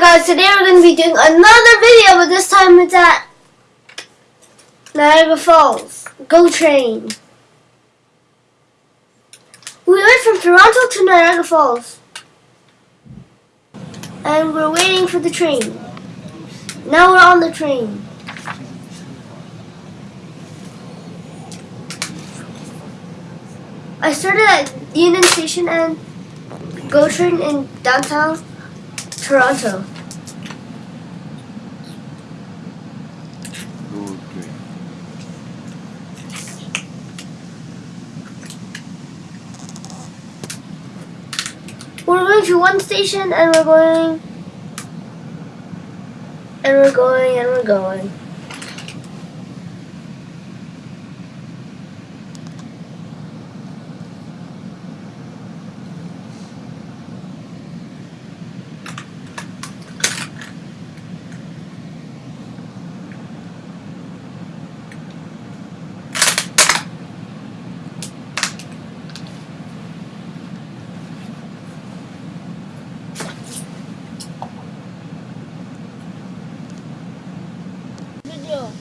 Guys, today we're going to be doing another video, but this time it's at Niagara Falls. Go train. We went from Toronto to Niagara Falls. And we're waiting for the train. Now we're on the train. I started at Union Station and GO train in downtown Toronto. Okay. We're going to one station and we're going and we're going and we're going. Video.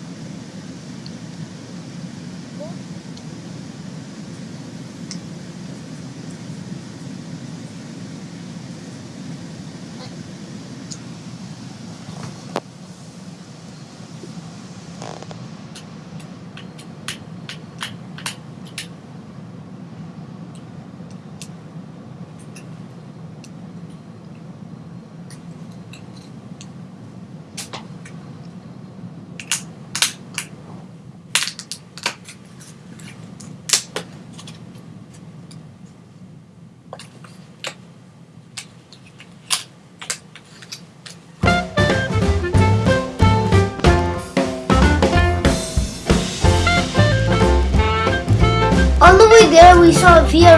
There, we saw a Via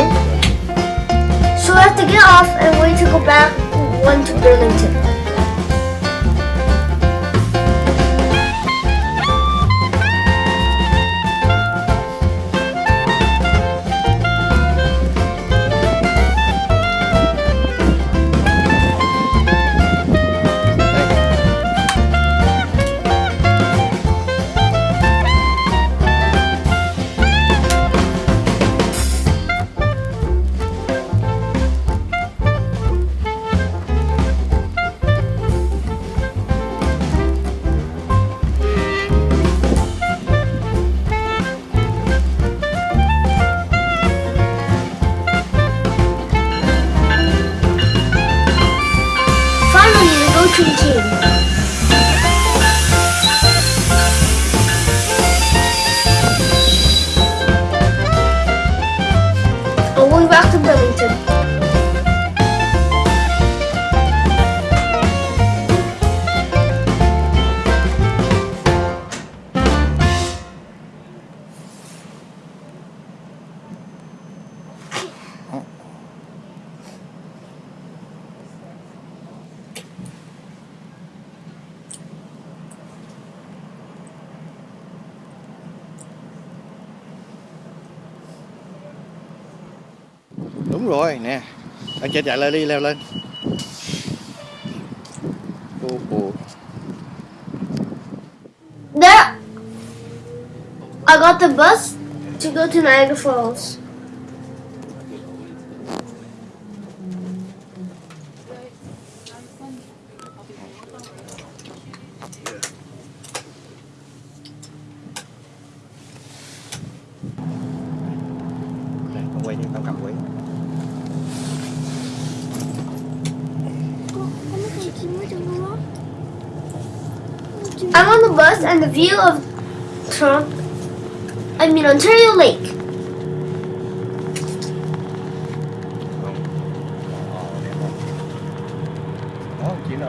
so we have to get off and wait to go back one to Burlington. Đúng rồi nè. Anh chạy chạy lên đi leo lên. Ô, ô. There, I got the bus to go to Niagara Falls. I'm on the bus and the view of Trump, I mean Ontario Lake. Ồ, chị nợ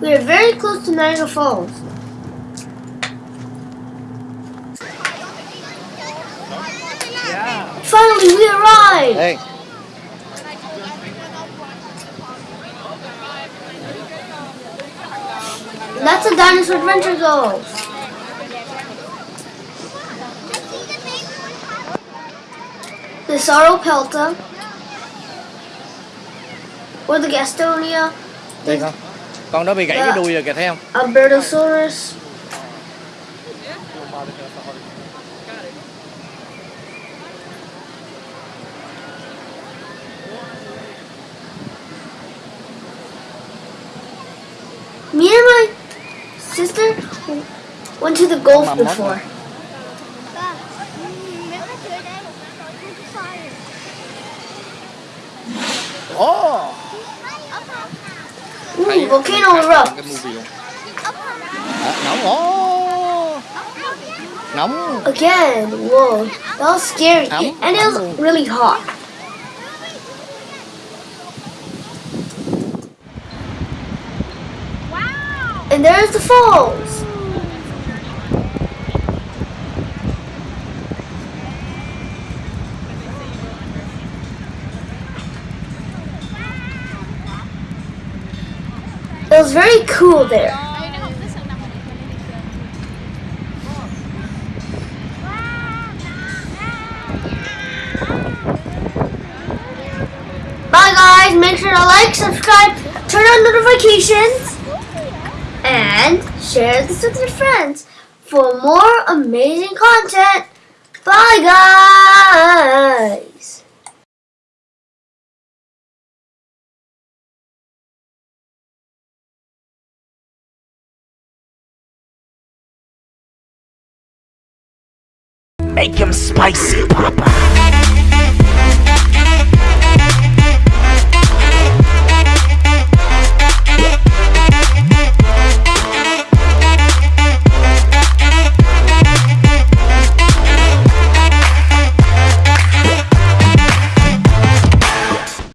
We are very close to Niagara Falls. Finally, we arrived! Ê, That's a Dinosaur Adventure goes. The Sauropelta. Or the Gastonia. đây con Con đó bị gãy cái đuôi rồi kìa thấy không? Albertosaurus. Me and my sister went to the Gulf Mama, mama. before. Ba, nếu Ooh, volcano erupt. Cái movie luôn Ấp Nóng, ồ! Nóng Again, whoa, that was scary. Ấm, And it was really hot. Wow! And there's the falls. It was very cool there. Bye guys, make sure to like, subscribe, turn on notifications, and share this with your friends for more amazing content. Bye guys! Make him spicy, Papa.